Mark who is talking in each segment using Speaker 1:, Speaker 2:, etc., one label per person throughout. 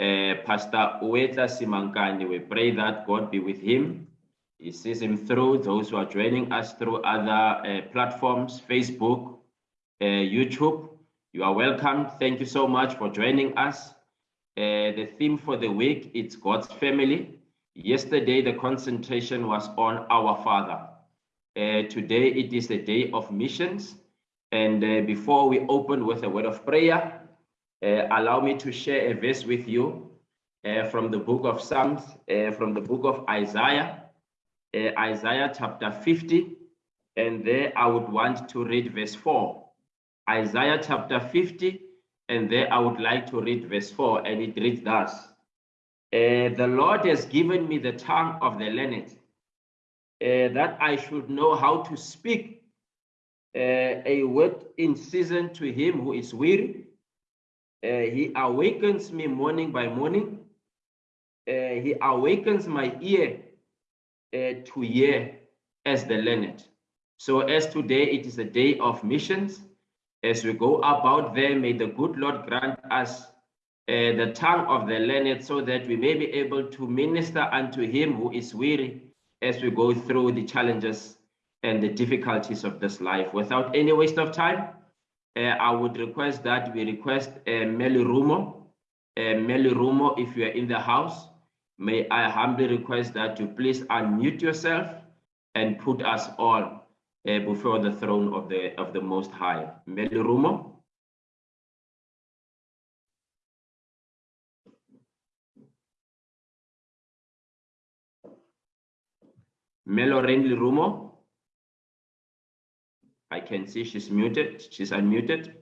Speaker 1: uh, Pastor Ueta Simankani. We pray that God be with him. He sees him through those who are joining us through other uh, platforms, Facebook, uh, YouTube. You are welcome. Thank you so much for joining us. The theme for the week is God's family. Yesterday, the concentration was on our Father. Today, it is the day of missions. And before we open with a word of prayer, allow me to share a verse with you uh, from the book of Psalms, uh, from the book of Isaiah, uh, Isaiah chapter 50. And there I would want to read verse 4. Isaiah chapter 50, and there I would like to read verse 4, and it reads thus. Uh, the Lord has given me the tongue of the learned, uh, that I should know how to speak uh, a word in season to him who is weary. Uh, he awakens me morning by morning. Uh, he awakens my ear uh, to hear as the learned. So as today it is a day of missions, as we go about there, may the good Lord grant us uh, the tongue of the learned so that we may be able to minister unto him who is weary as we go through the challenges and the difficulties of this life. Without any waste of time, I would request that we request uh, Meli Rumo. Uh, Meli Rumo, if you are in the house, may I humbly request that you please unmute yourself and put us all uh, before the throne of the of the Most High. Meli Rumo. Melo Melorenli Rumo. I can see she's muted. She's unmuted.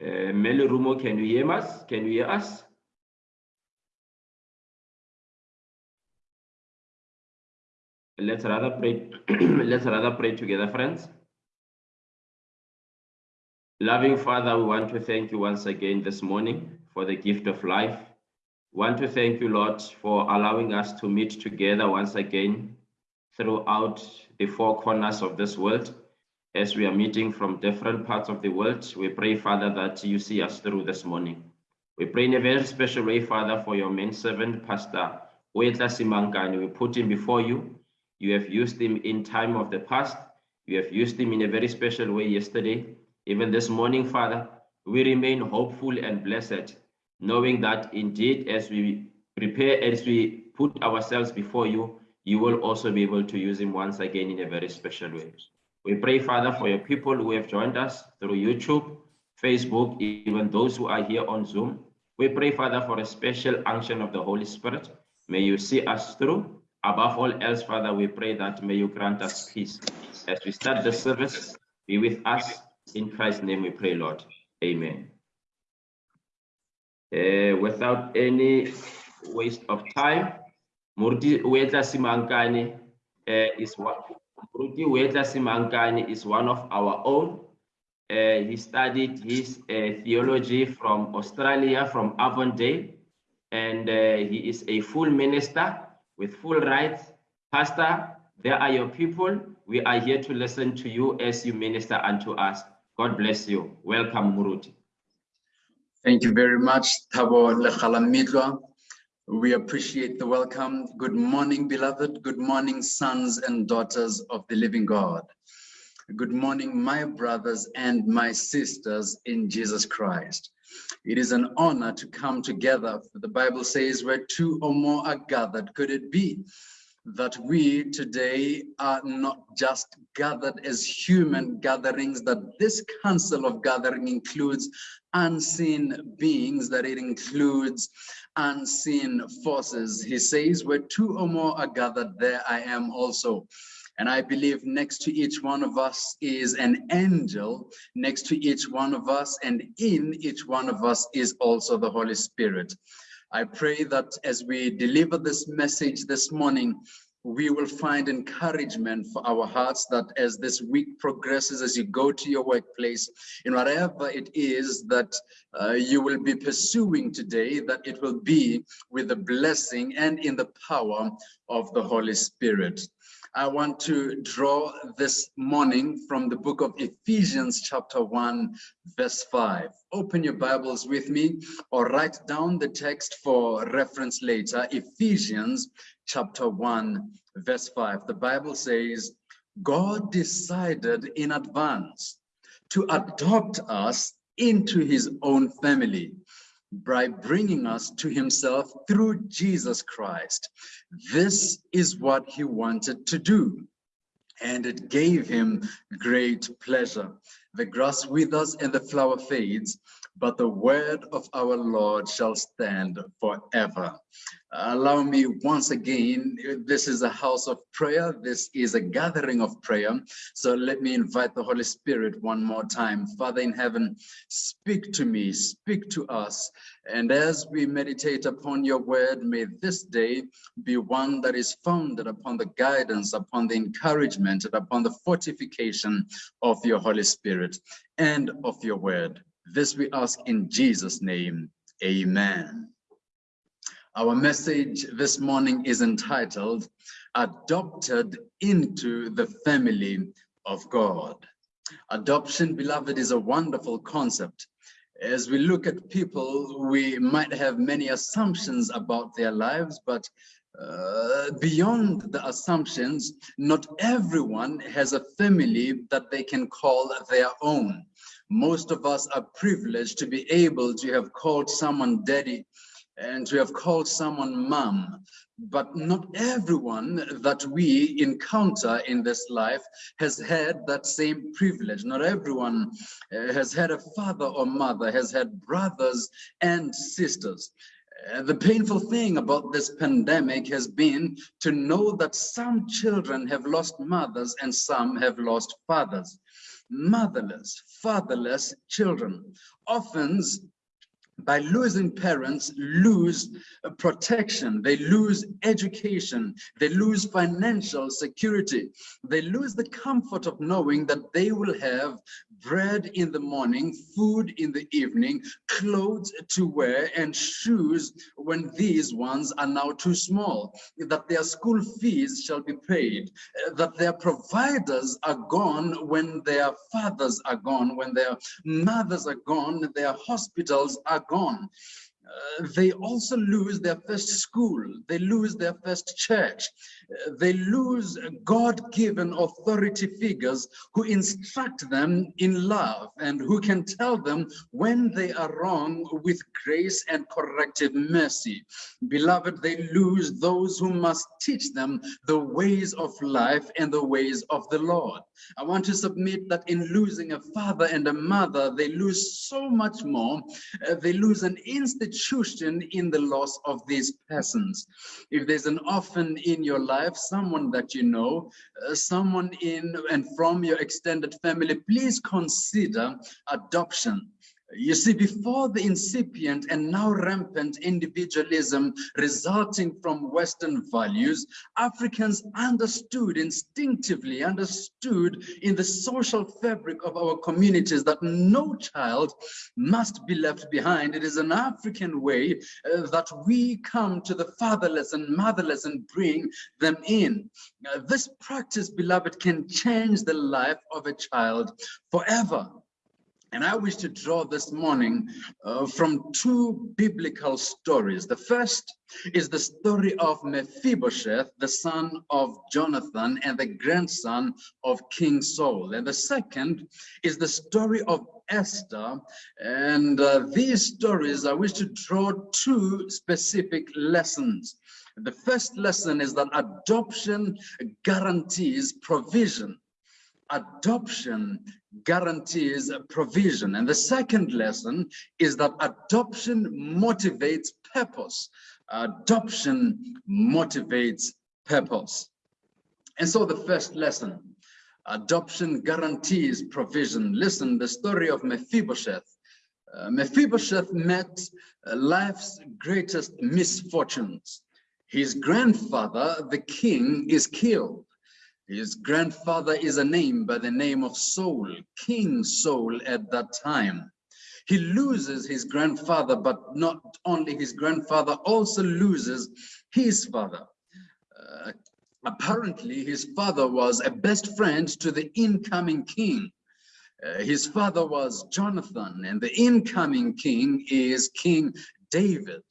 Speaker 1: Uh, Meli Rumo, can you hear us? Can you hear us? Let's rather pray. let's rather pray together, friends. Loving Father, we want to thank you once again this morning for the gift of life. Want to thank you, Lord, for allowing us to meet together once again throughout the four corners of this world as we are meeting from different parts of the world, we pray, Father, that you see us through this morning. We pray in a very special way, Father, for your main servant, Pastor Ueta Simankani. We put him before you. You have used him in time of the past. You have used him in a very special way yesterday. Even this morning, Father, we remain hopeful and blessed, knowing that indeed, as we prepare, as we put ourselves before you, you will also be able to use him once again in a very special way. We pray, Father, for your people who have joined us through YouTube, Facebook, even those who are here on Zoom. We pray, Father, for a special unction of the Holy Spirit. May you see us through. Above all else, Father, we pray that may you grant us peace. As we start the service, be with us. In Christ's name we pray, Lord. Amen. Uh, without any waste of time, Moruti Ueta Simankani uh, is Ruti Ueta Simankani is one of our own. Uh, he studied his uh, theology from Australia, from Avondale, and he is a full minister with full rights. Pastor, there are your people. We are here to listen to you as you minister unto us. God bless you. Welcome, Moruti.
Speaker 2: Thank you very much, Thabo Lekhalamidwa. We appreciate the welcome. Good morning, beloved. Good morning, sons and daughters of the living God. Good morning, my brothers and my sisters in Jesus Christ. It is an honor to come together. The Bible says where two or more are gathered, could it be that we today are not just gathered as human gatherings, that this council of gathering includes unseen beings, that it includes unseen forces. He says, where two or more are gathered, there I am also. And I believe next to each one of us is an angel, next to each one of us, and in each one of us is also the Holy Spirit. I pray that as we deliver this message this morning, we will find encouragement for our hearts that as this week progresses, as you go to your workplace, in whatever it is that uh, you will be pursuing today, that it will be with the blessing and in the power of the Holy Spirit. I want to draw this morning from the book of Ephesians chapter 1 verse 5. Open your Bibles with me or write down the text for reference later. Ephesians chapter 1 verse 5. The Bible says, God decided in advance to adopt us into his own family by bringing us to himself through Jesus Christ. This is what he wanted to do, and it gave him great pleasure. The grass withers and the flower fades, but the word of our Lord shall stand forever. Allow me once again, this is a house of prayer. This is a gathering of prayer. So let me invite the Holy Spirit one more time. Father in heaven, speak to me, speak to us. And as we meditate upon your word, may this day be one that is founded upon the guidance, upon the encouragement, and upon the fortification of your Holy Spirit and of your word. This we ask in Jesus' name. Amen. Our message this morning is entitled Adopted into the Family of God. Adoption, beloved, is a wonderful concept. As we look at people, we might have many assumptions about their lives, but uh, beyond the assumptions, not everyone has a family that they can call their own. Most of us are privileged to be able to have called someone daddy and to have called someone mom, but not everyone that we encounter in this life has had that same privilege. Not everyone uh, has had a father or mother, has had brothers and sisters. Uh, the painful thing about this pandemic has been to know that some children have lost mothers and some have lost fathers. Motherless, fatherless children. Orphans by losing parents, lose protection, they lose education, they lose financial security, they lose the comfort of knowing that they will have bread in the morning, food in the evening, clothes to wear, and shoes when these ones are now too small, that their school fees shall be paid, that their providers are gone when their fathers are gone, when their mothers are gone, their hospitals are gone. Uh, they also lose their first school, they lose their first church, they lose God-given authority figures who instruct them in love and who can tell them when they are wrong with grace and corrective mercy. Beloved, they lose those who must teach them the ways of life and the ways of the Lord. I want to submit that in losing a father and a mother, they lose so much more. Uh, they lose an institution in the loss of these persons. If there's an orphan in your life, someone that you know, uh, someone in and from your extended family, please consider adoption. You see, before the incipient and now rampant individualism resulting from Western values, Africans understood instinctively, understood in the social fabric of our communities that no child must be left behind. It is an African way uh, that we come to the fatherless and motherless and bring them in. Uh, this practice, beloved, can change the life of a child forever. And I wish to draw this morning uh, from two biblical stories. The first is the story of Mephibosheth, the son of Jonathan and the grandson of King Saul. And the second is the story of Esther. And uh, these stories, I wish to draw two specific lessons. The first lesson is that adoption guarantees provision adoption guarantees provision. And the second lesson is that adoption motivates purpose. Adoption motivates purpose. And so the first lesson, adoption guarantees provision. Listen, the story of Mephibosheth. Uh, Mephibosheth met uh, life's greatest misfortunes. His grandfather, the king, is killed. His grandfather is a name by the name of Saul, King Saul at that time. He loses his grandfather, but not only his grandfather, also loses his father. Uh, Apparently, his father was a best friend to the incoming king. Uh, his father was Jonathan, and the incoming king is King David.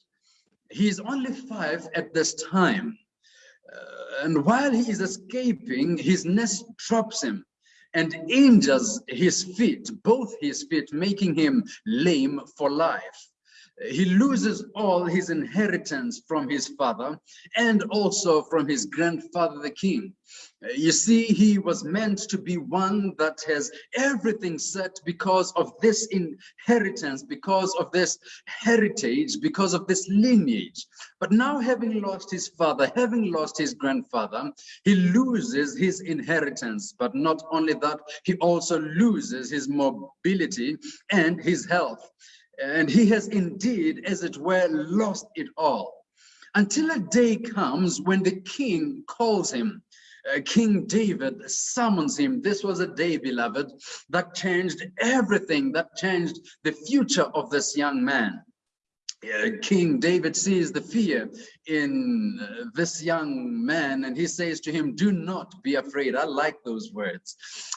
Speaker 2: He is only five at this time. And while he is escaping, his nest drops him and injures his feet, both his feet, making him lame for life he loses all his inheritance from his father and also from his grandfather the king. You see he was meant to be one that has everything set because of this inheritance because of this heritage because of this lineage. But now having lost his father having lost his grandfather he loses his inheritance. But not only that he also loses his mobility and his health and he has indeed, as it were, lost it all. Until a day comes when the king calls him. Uh, king David summons him. This was a day, beloved, that changed everything, that changed the future of this young man. Uh, King David sees the fear in uh, this young man and he says to him, do not be afraid. I like those words.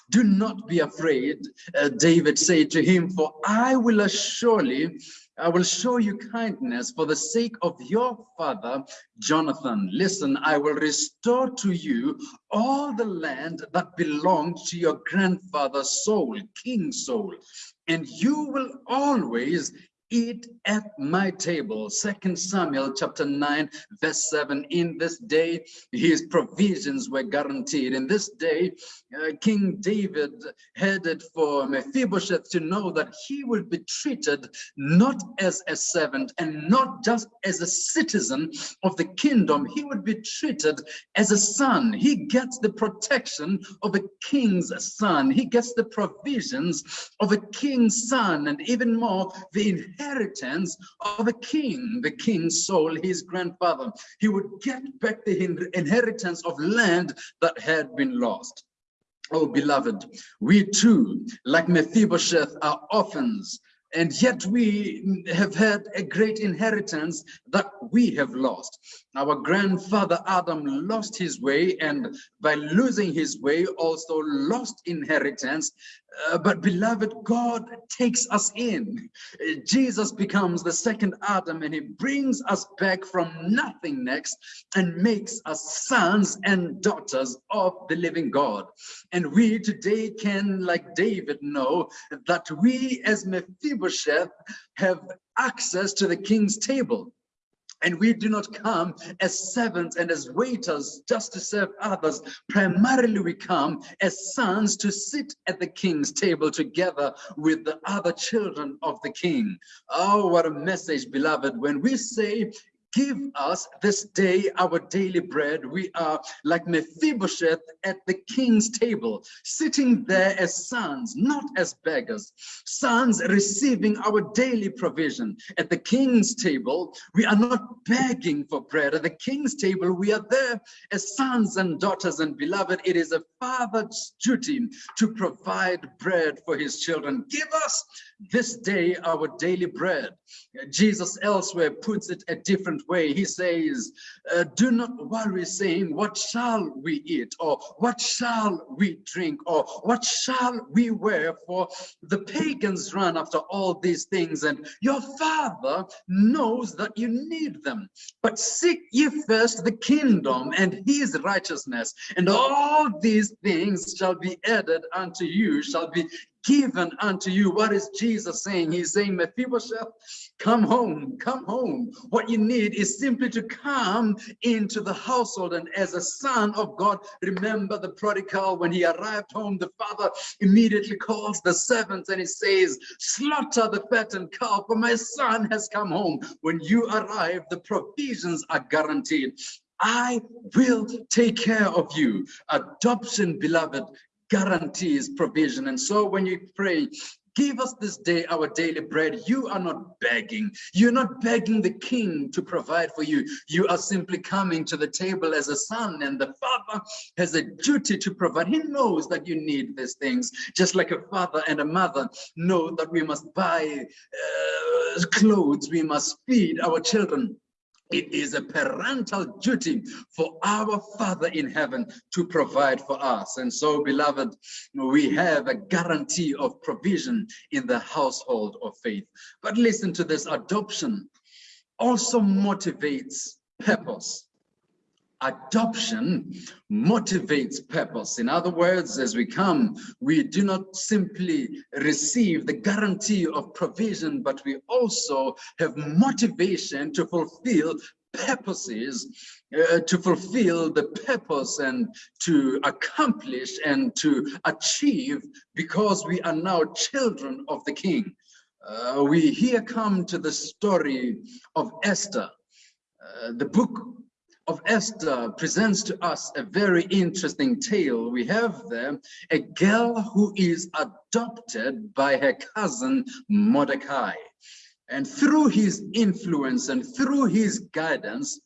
Speaker 2: Do not be afraid, uh, David said to him, for I will surely, I will show you kindness for the sake of your father, Jonathan. Listen, I will restore to you all the land that belonged to your grandfather Saul, King Saul, and you will always eat at my table. Second Samuel chapter 9, verse 7. In this day, his provisions were guaranteed. In this day, uh, King David headed for Mephibosheth to know that he would be treated not as a servant and not just as a citizen of the kingdom. He would be treated as a son. He gets the protection of a king's son. He gets the provisions of a king's son and even more the inheritance of a king, the king's Saul, his grandfather. He would get back the inheritance of land that had been lost. Oh, beloved, we too, like Mephibosheth, are orphans and yet we have had a great inheritance that we have lost. Our grandfather Adam lost his way and by losing his way also lost inheritance uh, but beloved, God takes us in. Jesus becomes the second Adam and he brings us back from nothing next and makes us sons and daughters of the living God. And we today can, like David, know that we as Mephibosheth have access to the king's table. And we do not come as servants and as waiters just to serve others. Primarily, we come as sons to sit at the king's table together with the other children of the king. Oh, what a message, beloved. When we say Give us this day our daily bread. We are like Mephibosheth at the king's table, sitting there as sons, not as beggars. Sons receiving our daily provision. At the king's table, we are not begging for bread. At the king's table, we are there as sons and daughters and beloved. It is a father's duty to provide bread for his children. Give us this day our daily bread. Jesus elsewhere puts it a different way. He says, uh, do not worry saying, what shall we eat? Or what shall we drink? Or what shall we wear? For the pagans run after all these things and your father knows that you need them. But seek ye first the kingdom and his righteousness and all these things shall be added unto you, shall be given unto you. What is Jesus saying? He's saying, Mephibosheth, come home, come home. What you need is simply to come into the household. And as a son of God, remember the prodigal, when he arrived home, the father immediately calls the servants and he says, slaughter the fattened cow, for my son has come home. When you arrive, the provisions are guaranteed. I will take care of you. Adoption, beloved, guarantees provision. And so when you pray, give us this day our daily bread, you are not begging. You're not begging the king to provide for you. You are simply coming to the table as a son and the father has a duty to provide. He knows that you need these things, just like a father and a mother know that we must buy uh, clothes, we must feed our children It is a parental duty for our Father in heaven to provide for us. And so, beloved, we have a guarantee of provision in the household of faith. But listen to this adoption also motivates purpose adoption motivates purpose. In other words, as we come, we do not simply receive the guarantee of provision, but we also have motivation to fulfill purposes, uh, to fulfill the purpose and to accomplish and to achieve because we are now children of the King. Uh, we here come to the story of Esther. Uh, the book of Esther presents to us a very interesting tale. We have there a girl who is adopted by her cousin Mordecai. And through his influence and through his guidance,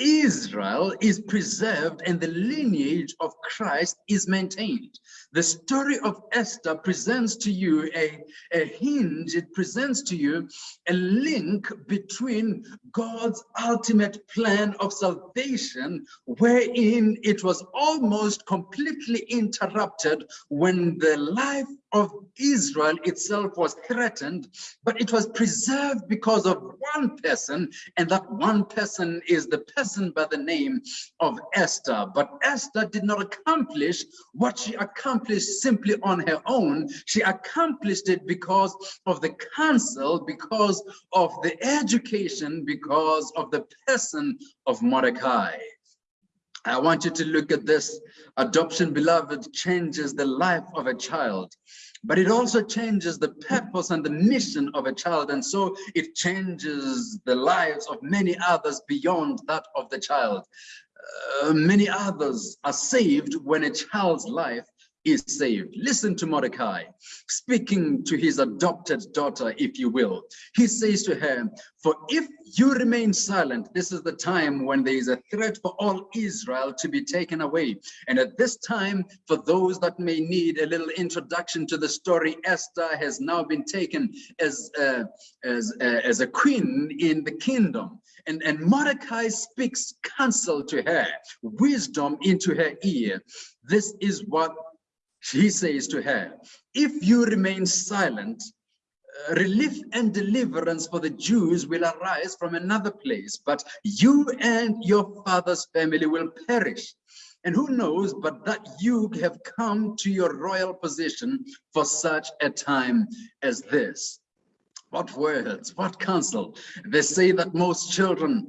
Speaker 2: Israel is preserved and the lineage of Christ is maintained. The story of Esther presents to you a, a hinge, it presents to you a link between God's ultimate plan of salvation, wherein it was almost completely interrupted when the life of Israel itself was threatened, but it was preserved because of one person, and that one person is the person by the name of Esther. But Esther did not accomplish what she accomplished simply on her own. She accomplished it because of the counsel, because of the education, because of the person of Mordecai. I want you to look at this. Adoption, beloved, changes the life of a child, but it also changes the purpose and the mission of a child. And so it changes the lives of many others beyond that of the child. Uh, many others are saved when a child's life is saved. Listen to Mordecai, speaking to his adopted daughter, if you will. He says to her, for if you remain silent, this is the time when there is a threat for all Israel to be taken away. And at this time, for those that may need a little introduction to the story, Esther has now been taken as, uh, as, uh, as a queen in the kingdom. And, and Mordecai speaks counsel to her, wisdom into her ear. This is what he says to her, if you remain silent, uh, relief and deliverance for the Jews will arise from another place, but you and your father's family will perish. And who knows but that you have come to your royal position for such a time as this. What words, what counsel. They say that most children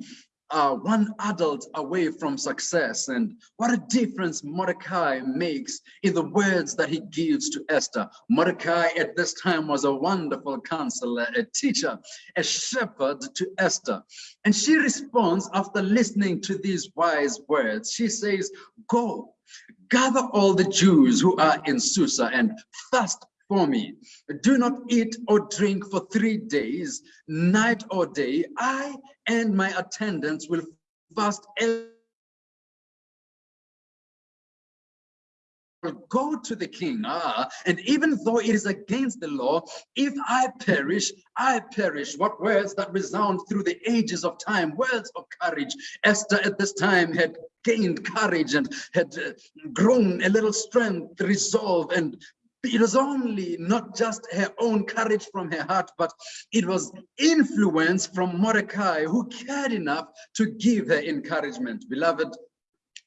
Speaker 2: uh, one adult away from success. And what a difference Mordecai makes in the words that he gives to Esther. Mordecai at this time was a wonderful counselor, a teacher, a shepherd to Esther. And she responds after listening to these wise words. She says, go, gather all the Jews who are in Susa and fast for me. Do not eat or drink for three days, night or day. I and my attendants will fast go to the king ah, and even though it is against the law if i perish i perish what words that resound through the ages of time words of courage esther at this time had gained courage and had uh, grown a little strength resolve and it was only not just her own courage from her heart, but it was influence from Mordecai who cared enough to give her encouragement. Beloved,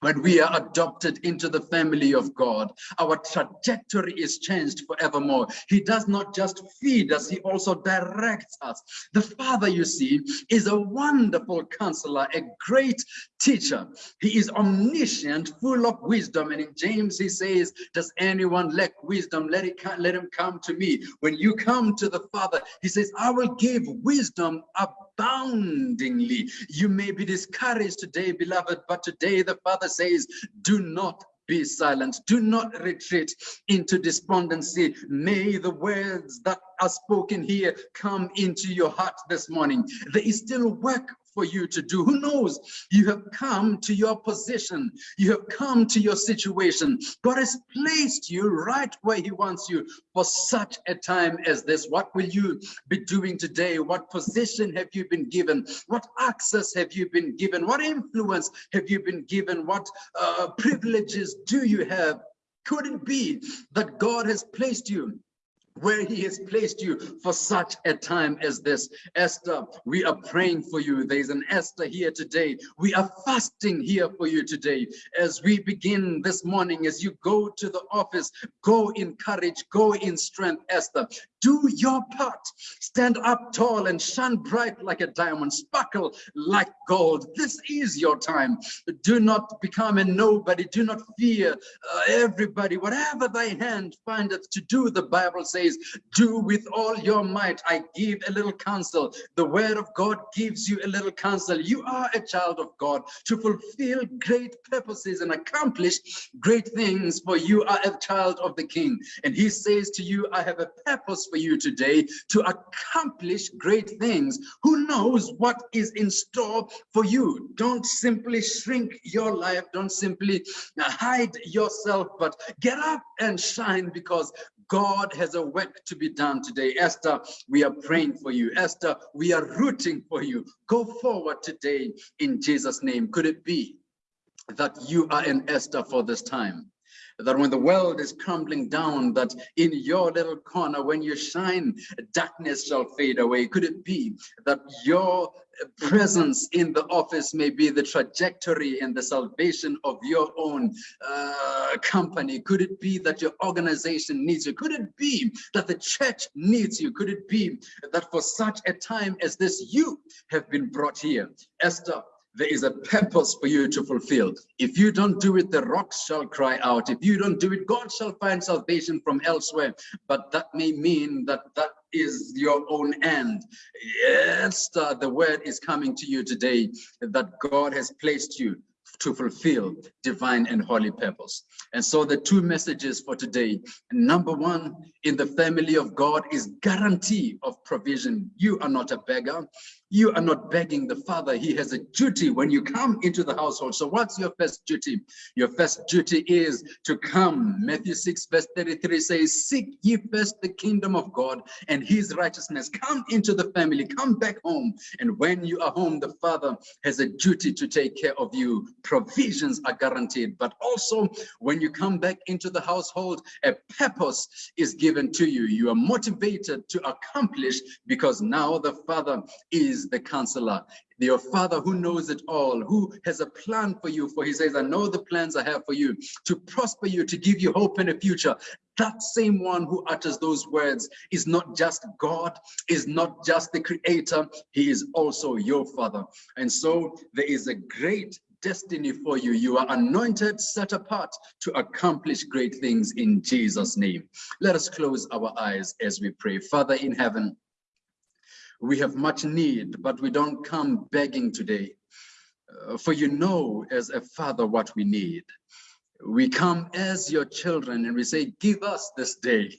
Speaker 2: when we are adopted into the family of God, our trajectory is changed forevermore. He does not just feed us, he also directs us. The Father, you see, is a wonderful counselor, a great teacher. He is omniscient, full of wisdom. And in James, he says, does anyone lack wisdom? Let, it, let him come to me. When you come to the Father, he says, I will give wisdom aboundingly. You may be discouraged today, beloved, but today the Father says, do not be silent. Do not retreat into despondency. May the words that are spoken here come into your heart this morning. There is still work for you to do. Who knows? You have come to your position. You have come to your situation. God has placed you right where he wants you for such a time as this. What will you be doing today? What position have you been given? What access have you been given? What influence have you been given? What uh, privileges do you have? Could it be that God has placed you where he has placed you for such a time as this. Esther, we are praying for you. There's an Esther here today. We are fasting here for you today. As we begin this morning, as you go to the office, go in courage, go in strength, Esther. Do your part. Stand up tall and shine bright like a diamond, sparkle like gold. This is your time. Do not become a nobody. Do not fear uh, everybody. Whatever thy hand findeth to do, the Bible says, do with all your might. I give a little counsel. The word of God gives you a little counsel. You are a child of God to fulfill great purposes and accomplish great things, for you are a child of the King. And he says to you, I have a purpose for you today to accomplish great things. Who knows what is in store for you? Don't simply shrink your life. Don't simply uh, hide yourself, but get up and shine because God has a work to be done today. Esther, we are praying for you. Esther, we are rooting for you. Go forward today in Jesus' name. Could it be that you are an Esther for this time? That when the world is crumbling down, that in your little corner, when you shine, darkness shall fade away. Could it be that your presence in the office may be the trajectory and the salvation of your own uh, company? Could it be that your organization needs you? Could it be that the church needs you? Could it be that for such a time as this, you have been brought here? Esther, there is a purpose for you to fulfill. If you don't do it, the rocks shall cry out. If you don't do it, God shall find salvation from elsewhere. But that may mean that that is your own end. Yes, uh, the word is coming to you today that God has placed you to fulfill divine and holy purpose. And so the two messages for today, number one, in the family of God is guarantee of provision. You are not a beggar. You are not begging the father. He has a duty when you come into the household. So what's your first duty? Your first duty is to come. Matthew 6 verse 33 says, seek ye first the kingdom of God and his righteousness. Come into the family, come back home. And when you are home, the father has a duty to take care of you. Provisions are guaranteed. But also when you come back into the household, a purpose is given to you. You are motivated to accomplish because now the father is the counselor, your father who knows it all, who has a plan for you. For he says, I know the plans I have for you to prosper you, to give you hope in a future. That same one who utters those words is not just God, is not just the creator, he is also your father. And so there is a great destiny for you. You are anointed, set apart to accomplish great things in Jesus' name. Let us close our eyes as we pray. Father in heaven, we have much need, but we don't come begging today. Uh, for you know as a father what we need we come as your children and we say, give us this day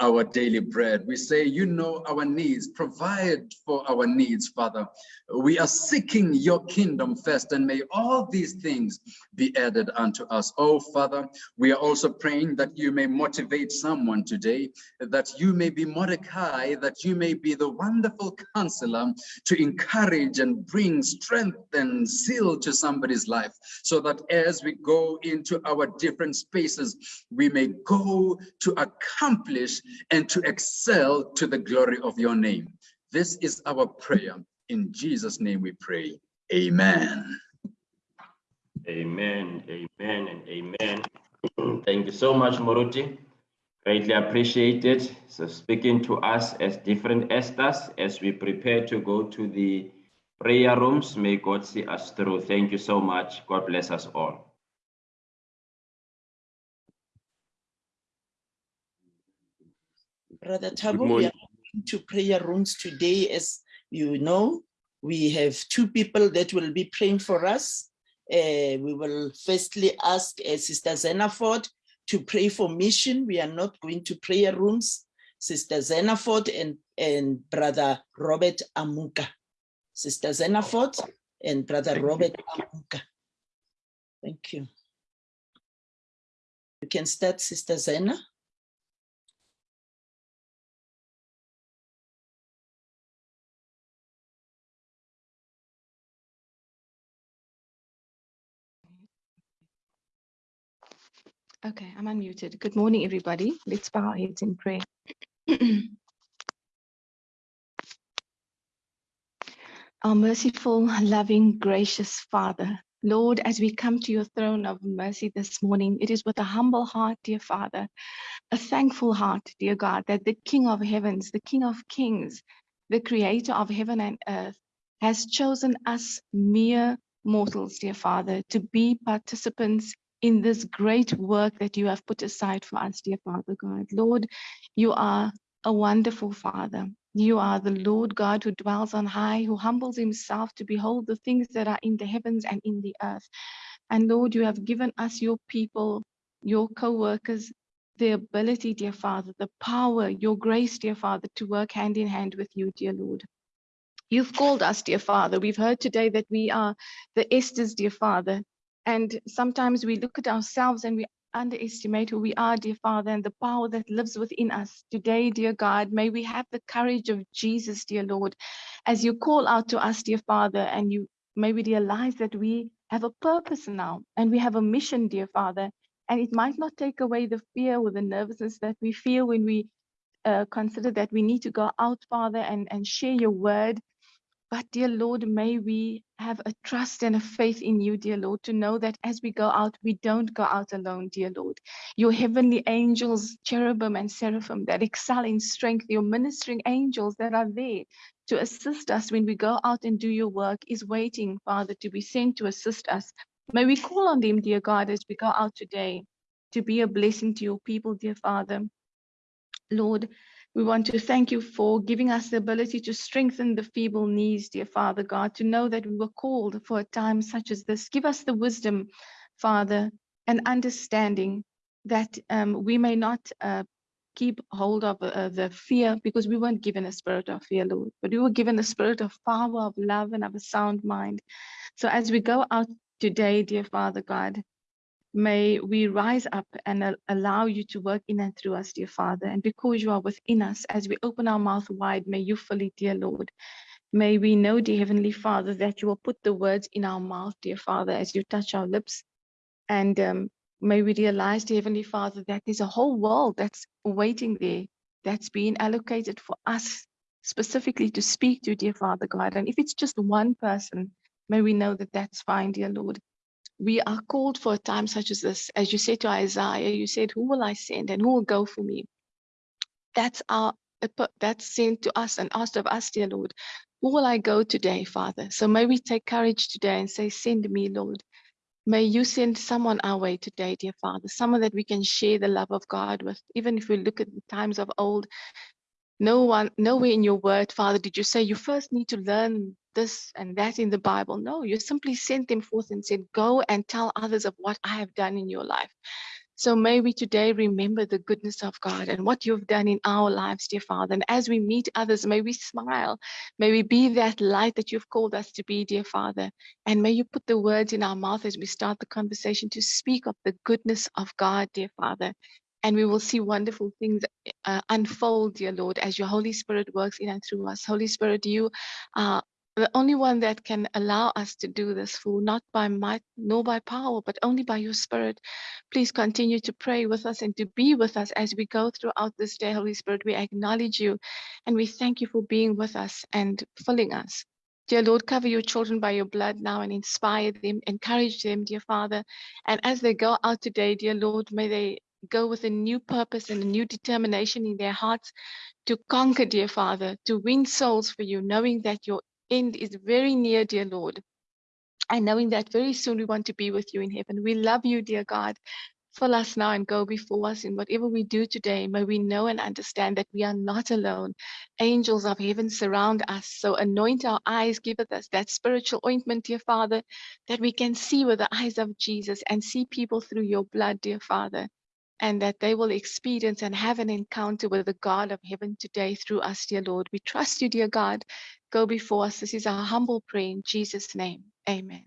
Speaker 2: our daily bread. We say, you know our needs, provide for our needs, Father. We are seeking your kingdom first and may all these things be added unto us. Oh, Father, we are also praying that you may motivate someone today, that you may be Mordecai, that you may be the wonderful counselor to encourage and bring strength and zeal to somebody's life so that as we go into our different spaces, we may go to accomplish and to excel to the glory of your name. This is our prayer. In Jesus' name we pray. Amen.
Speaker 1: Amen, amen, and amen. Thank you so much, Moruti. Greatly appreciated. So speaking to us as different Esthers as we prepare to go to the prayer rooms, may God see us through. Thank you so much. God bless us all.
Speaker 3: Brother Thabo, we are going to prayer rooms today. As you know, we have two people that will be praying for us. Uh, we will firstly ask uh, Sister Zenaford to pray for mission. We are not going to prayer rooms. Sister Zenaford and, and Brother Robert Amuka. Sister Zenaford and Brother
Speaker 1: Thank you.
Speaker 3: Robert Amuka. Thank you. You can start, Sister Zena.
Speaker 4: Okay, I'm unmuted. Good morning, everybody. Let's bow our heads in prayer. Our merciful, loving, gracious Father, Lord, as we come to your throne of mercy this morning, it is with a humble heart, dear Father, a thankful heart, dear God, that the King of heavens, the King of kings, the creator of heaven and earth, has chosen us mere mortals, dear Father, to be participants in this great work that you have put aside for us, dear Father God. Lord, you are a wonderful Father. You are the Lord God who dwells on high, who humbles himself to behold the things that are in the heavens and in the earth. And Lord, you have given us, your people, your co workers, the ability, dear Father, the power, your grace, dear Father, to work hand in hand with you, dear Lord. You've called us, dear Father. We've heard today that we are the Esthers, dear Father. And sometimes we look at ourselves and we underestimate who we are, dear Father, and the power that lives within us. Today, dear God, may we have the courage of Jesus, dear Lord, as you call out to us, dear Father, and you may we realize that we have a purpose now and we have a mission, dear Father. And it might not take away the fear or the nervousness that we feel when we uh, consider that we need to go out, Father, and, and share your word. But, dear Lord, may we have a trust and a faith in you, dear Lord, to know that as we go out, we don't go out alone, dear Lord. Your heavenly angels, cherubim and seraphim that excel in strength, your ministering angels that are there to assist us when we go out and do your work, is waiting, Father, to be sent to assist us. May we call on them, dear God, as we go out today to be a blessing to your people, dear Father. Lord, we want to thank you for giving us the ability to strengthen the feeble knees, dear Father God, to know that we were called for a time such as this. Give us the wisdom, Father, and understanding that um, we may not uh, keep hold of uh, the fear because we weren't given a spirit of fear, Lord, but we were given a spirit of power, of love, and of a sound mind. So as we go out today, dear Father God, May we rise up and al- allow you to work in and through us, dear Father. And because you are within us, as we open our mouth wide, may you fill it, dear Lord. May we know, dear Heavenly Father, that you will put the words in our mouth, dear Father, as you touch our lips. And um, may we realize, dear Heavenly Father, that there's a whole world that's waiting there, that's being allocated for us specifically to speak to, dear Father God. And if it's just one person, may we know that that's fine, dear Lord we are called for a time such as this. As you said to Isaiah, you said, Who will I send and who will go for me? That's our that's sent to us and asked of us, dear Lord. Who will I go today, Father? So may we take courage today and say, Send me, Lord. May you send someone our way today, dear Father, someone that we can share the love of God with. Even if we look at the times of old, no one, nowhere in your word, Father, did you say you first need to learn this and that in the Bible. No, you simply sent them forth and said, Go and tell others of what I have done in your life. So may we today remember the goodness of God and what you've done in our lives, dear Father. And as we meet others, may we smile. May we be that light that you've called us to be, dear Father. And may you put the words in our mouth as we start the conversation to speak of the goodness of God, dear Father. And we will see wonderful things uh, unfold, dear Lord, as your Holy Spirit works in and through us. Holy Spirit, you are the only one that can allow us to do this fool, not by might nor by power, but only by your spirit. Please continue to pray with us and to be with us as we go throughout this day, Holy Spirit. We acknowledge you and we thank you for being with us and filling us. Dear Lord, cover your children by your blood now and inspire them, encourage them, dear Father. And as they go out today, dear Lord, may they go with a new purpose and a new determination in their hearts to conquer, dear Father, to win souls for you, knowing that your end is very near, dear Lord. And knowing that very soon we want to be with you in heaven. We love you, dear God. Fill us now and go before us in whatever we do today. May we know and understand that we are not alone. Angels of heaven surround us. So anoint our eyes, give us that spiritual ointment, dear Father, that we can see with the eyes of Jesus and see people through your blood, dear Father and that they will experience and have an encounter with the God of heaven today through us, dear Lord. We trust you, dear God, go before us. This is our humble prayer in Jesus' name. Amen.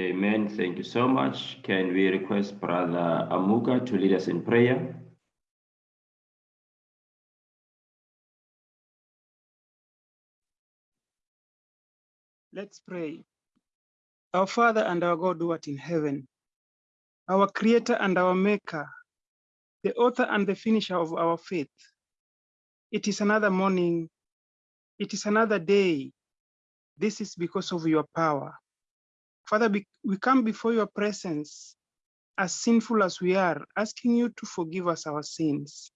Speaker 1: Amen. Thank you so much. Can we request Brother Amuka to lead us in prayer?
Speaker 5: Let's pray. Our Father and our God who art in heaven, our Creator and our Maker, the author and the finisher of our faith. It is another morning. It is another day. This is because of your power. Father, we come before your presence as sinful as we are, asking you to forgive us our sins.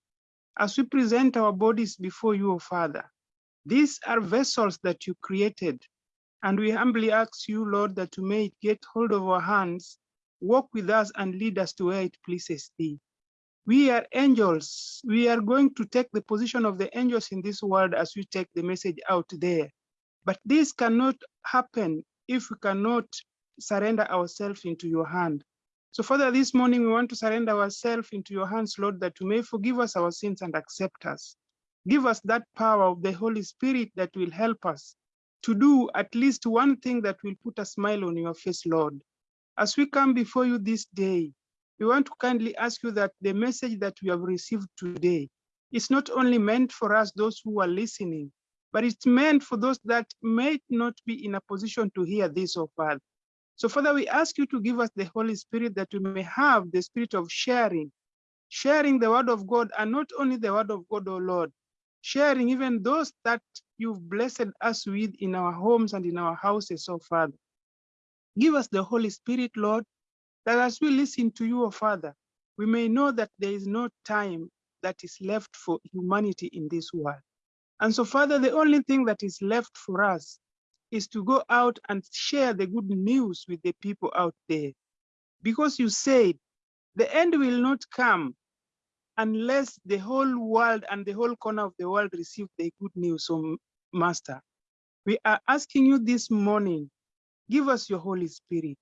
Speaker 5: As we present our bodies before you, O Father, these are vessels that you created and we humbly ask you, Lord, that you may get hold of our hands, walk with us and lead us to where it pleases thee. We are angels. We are going to take the position of the angels in this world as we take the message out there. But this cannot happen if we cannot surrender ourselves into your hand. So, Father, this morning we want to surrender ourselves into your hands, Lord, that you may forgive us our sins and accept us. Give us that power of the Holy Spirit that will help us to do at least one thing that will put a smile on your face, Lord. As we come before you this day, we want to kindly ask you that the message that we have received today is not only meant for us, those who are listening, but it's meant for those that may not be in a position to hear this, oh Father. So, Father, we ask you to give us the Holy Spirit that we may have the spirit of sharing, sharing the word of God, and not only the word of God, oh Lord, sharing even those that you've blessed us with in our homes and in our houses, oh Father. Give us the Holy Spirit, Lord, that as we listen to you, oh Father, we may know that there is no time that is left for humanity in this world. And so, Father, the only thing that is left for us is to go out and share the good news with the people out there. Because you said the end will not come unless the whole world and the whole corner of the world receive the good news, so Master. We are asking you this morning, give us your Holy Spirit.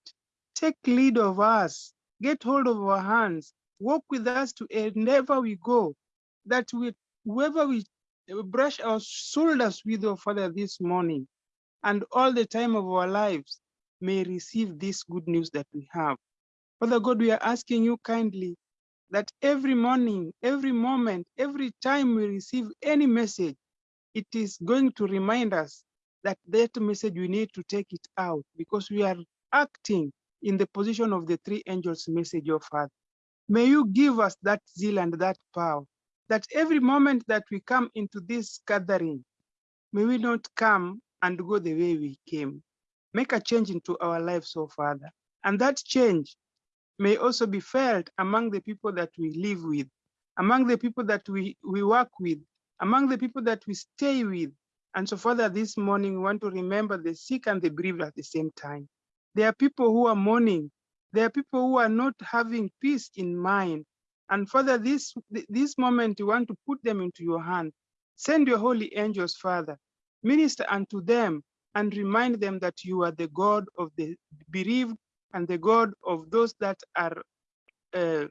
Speaker 5: Take lead of us, get hold of our hands, walk with us to wherever we go, that we, whoever we brush our shoulders with, oh Father, this morning, and all the time of our lives, may receive this good news that we have. Father God, we are asking you kindly that every morning, every moment, every time we receive any message, it is going to remind us that that message we need to take it out because we are acting in the position of the three angels message of Father. May you give us that zeal and that power that every moment that we come into this gathering, may we not come and go the way we came. Make a change into our lives, oh Father. And that change may also be felt among the people that we live with, among the people that we, we work with, among the people that we stay with. And so, Father, this morning we want to remember the sick and the bereaved at the same time. There are people who are mourning. There are people who are not having peace in mind. And Father, this, this moment, you want to put them into your hand. Send your holy angels, Father. Minister unto them and remind them that you are the God of the bereaved and the God of those that are uh,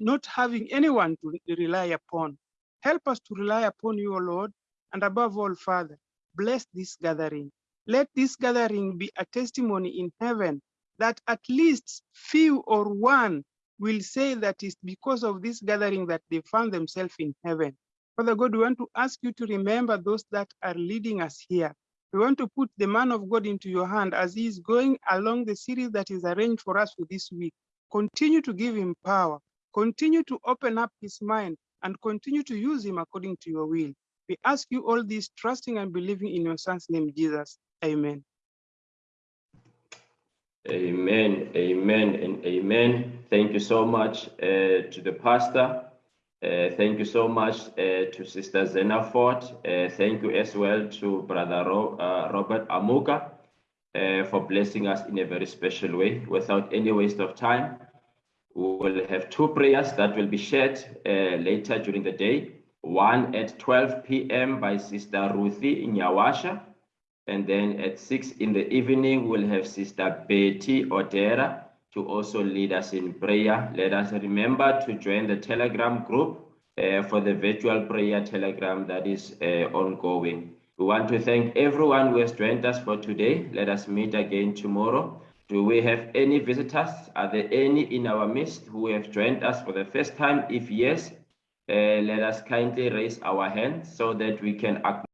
Speaker 5: not having anyone to rely upon. Help us to rely upon you, O Lord, and above all, Father, bless this gathering. Let this gathering be a testimony in heaven that at least few or one will say that it's because of this gathering that they found themselves in heaven. Father God, we want to ask you to remember those that are leading us here. We want to put the man of God into your hand as he is going along the series that is arranged for us for this week. Continue to give him power. Continue to open up his mind and continue to use him according to your will. We ask you all this, trusting and believing in your son's name, Jesus. Amen.
Speaker 1: Amen, amen, and amen. Thank you so much uh, to the pastor. Uh, thank you so much uh, to Sister Zenaford. Uh, thank you as well to Brother Ro uh, Robert Amuka uh, for blessing us in a very special way. Without any waste of time, we will have two prayers that will be shared later during the day one at 12 p.m. by Sister Ruthie Nyawasha. And then at six in the evening, we'll have Sister Betty Odera to also lead us in prayer. Let us remember to join the Telegram group uh, for the virtual prayer Telegram that is uh, ongoing. We want to thank everyone who has joined us for today. Let us meet again tomorrow. Do we have any visitors? Are there any in our midst who have joined us for the first time? If yes, uh, let us kindly raise our hands so that we can acknowledge